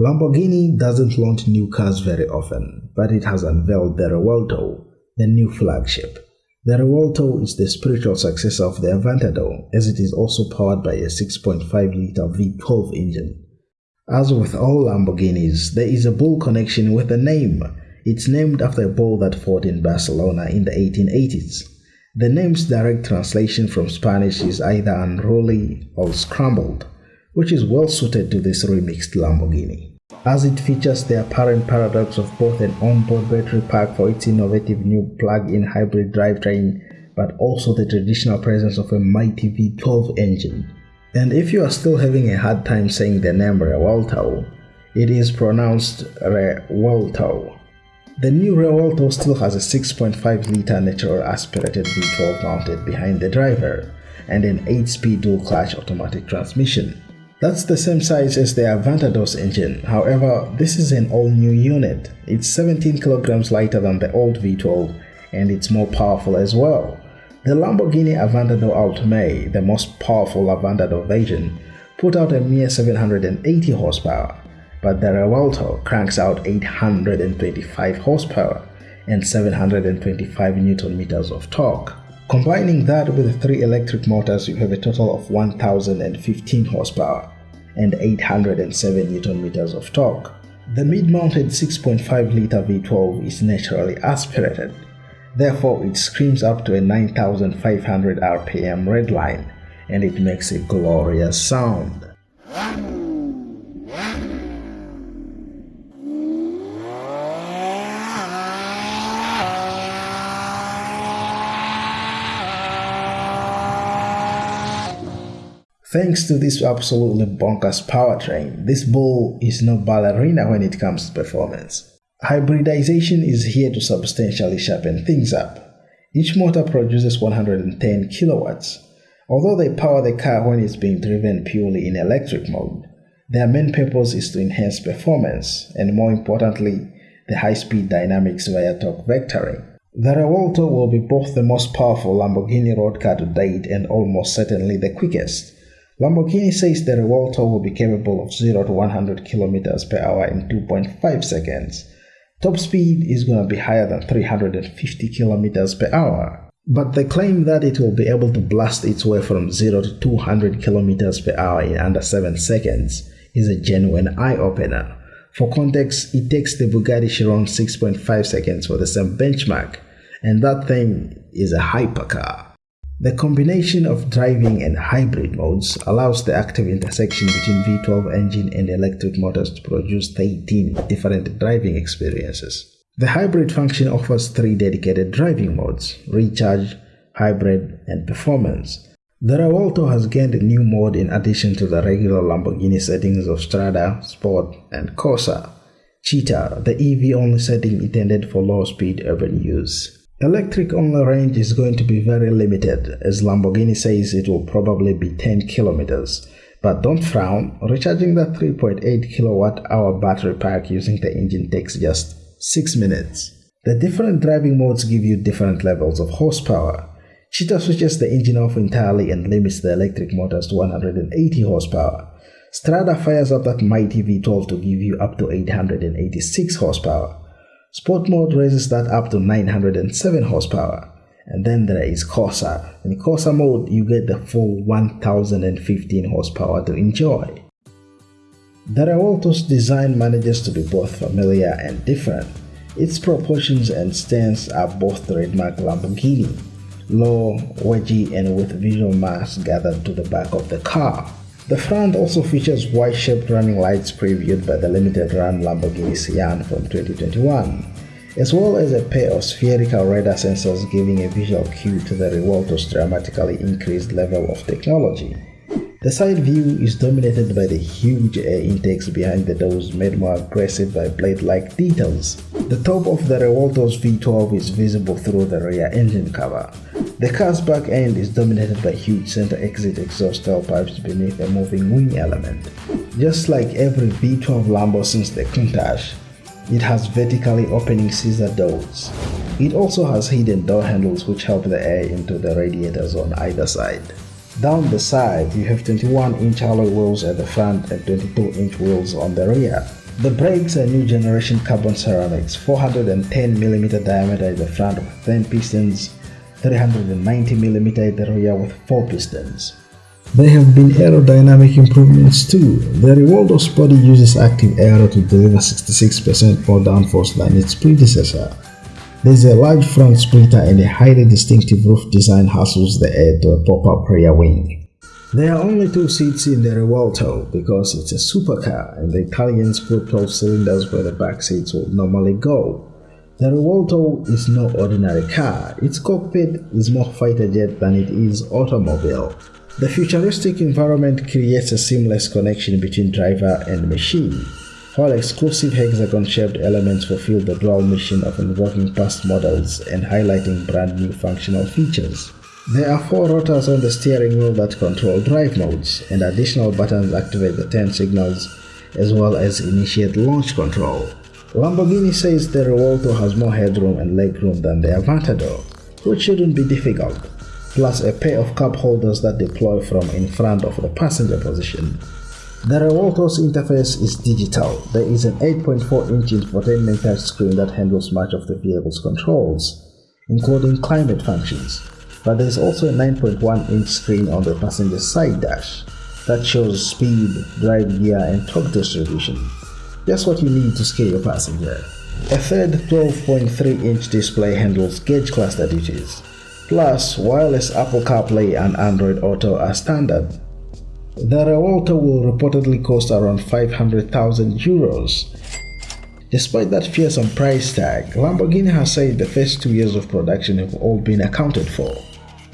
Lamborghini doesn't launch new cars very often, but it has unveiled the Revuelto, the new flagship. The Revuelto is the spiritual successor of the Aventador, as it is also powered by a 6.5-liter V12 engine. As with all Lamborghinis, there is a bull connection with the name. It's named after a bull that fought in Barcelona in the 1880s. The name's direct translation from Spanish is either unruly or scrambled, which is well suited to this remixed Lamborghini. As it features the apparent paradox of both an onboard battery pack for its innovative new plug-in hybrid drivetrain, but also the traditional presence of a mighty V12 engine. And if you are still having a hard time saying the name Revuelto, it is pronounced Revuelto. The new Revuelto still has a 6.5-litre natural aspirated V12 mounted behind the driver and an 8-speed dual-clutch automatic transmission. That's the same size as the Aventador's engine, however, this is an all-new unit. It's 17 kilograms lighter than the old V12 and it's more powerful as well. The Lamborghini Aventador Ultimae, the most powerful Aventador version, put out a mere 780 horsepower, but the Revuelto cranks out 825 horsepower and 725 newton meters of torque. Combining that with three electric motors, you have a total of 1015 horsepower and 807 newton meters of torque. The mid-mounted 6.5-liter V12 is naturally aspirated, therefore it screams up to a 9500 rpm redline and it makes a glorious sound. Thanks to this absolutely bonkers powertrain, this bull is no ballerina when it comes to performance. Hybridization is here to substantially sharpen things up. Each motor produces 110 kilowatts. Although they power the car when it's being driven purely in electric mode, their main purpose is to enhance performance and more importantly, the high-speed dynamics via torque vectoring. The Revuelto will be both the most powerful Lamborghini road car to date and almost certainly the quickest. Lamborghini says the Revuelto will be capable of 0 to 100 km per hour in 2.5 seconds. Top speed is going to be higher than 350 km per hour. But the claim that it will be able to blast its way from 0 to 200 km per hour in under 7 seconds is a genuine eye-opener. For context, it takes the Bugatti Chiron 6.5 seconds for the same benchmark, and that thing is a hypercar. The combination of driving and hybrid modes allows the active intersection between V12 engine and electric motors to produce 13 different driving experiences. The hybrid function offers three dedicated driving modes, Recharge, Hybrid, and Performance. The Revuelto has gained a new mode in addition to the regular Lamborghini settings of Strada, Sport, and Corsa. Città, the EV-only setting intended for low-speed urban use. Electric only range is going to be very limited as Lamborghini says it will probably be 10 kilometers. But don't frown, recharging the 3.8 kilowatt hour battery pack using the engine takes just 6 minutes. The different driving modes give you different levels of horsepower. Città switches the engine off entirely and limits the electric motors to 180 horsepower. Strada fires up that mighty V12 to give you up to 886 horsepower. Sport mode raises that up to 907 horsepower. And then there is Corsa. In Corsa mode, you get the full 1015 horsepower to enjoy. The Revuelto's design manages to be both familiar and different. Its proportions and stance are both trademark Lamborghini, low, wedgy and with visual mass gathered to the back of the car. The front also features Y-shaped running lights previewed by the limited run Lamborghini Sian from 2021, as well as a pair of spherical radar sensors giving a visual cue to the Revuelto's dramatically increased level of technology. The side view is dominated by the huge air intakes behind the doors made more aggressive by blade-like details. The top of the Revuelto's V12 is visible through the rear engine cover. The car's back end is dominated by huge center exit exhaust tailpipes beneath a moving wing element. Just like every V12 Lambo since the Countach, it has vertically opening scissor doors. It also has hidden door handles which help the air into the radiators on either side. Down the side, you have 21-inch alloy wheels at the front and 22-inch wheels on the rear. The brakes are new generation carbon ceramics, 410mm diameter at the front with 10 pistons, 390mm at the rear with 4 pistons. There have been aerodynamic improvements too. The Revuelto's body uses active aero to deliver 66% more downforce than its predecessor. There is a large front splitter and a highly distinctive roof design hustles the air to a pop-up rear wing. There are only two seats in the Revuelto because it's a supercar and the Italians put 12 cylinders where the back seats would normally go. The Revuelto is no ordinary car, its cockpit is more fighter jet than it is automobile. The futuristic environment creates a seamless connection between driver and machine, while exclusive hexagon-shaped elements fulfill the dual mission of invoking past models and highlighting brand new functional features. There are four rotors on the steering wheel that control drive modes, and additional buttons activate the turn signals as well as initiate launch control. Lamborghini says the Revuelto has more headroom and legroom than the Aventador, which shouldn't be difficult plus a pair of cup holders that deploy from in front of the passenger position. The Revuelto's interface is digital. There is an 8.4-inch infotainment touchscreen that handles much of the vehicle's controls, including climate functions. But there is also a 9.1-inch screen on the passenger side dash that shows speed, drive gear, and torque distribution. Just what you need to scare your passenger. A third 12.3-inch display handles gauge cluster duties, Plus, wireless Apple CarPlay and Android Auto are standard. The Revuelto will reportedly cost around 500,000 euros. Despite that fearsome price tag, Lamborghini has said the first two years of production have all been accounted for.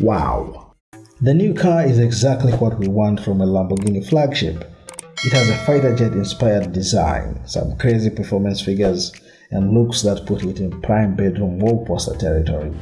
Wow! The new car is exactly what we want from a Lamborghini flagship. It has a fighter jet inspired design, some crazy performance figures, and looks that put it in prime bedroom wall poster territory.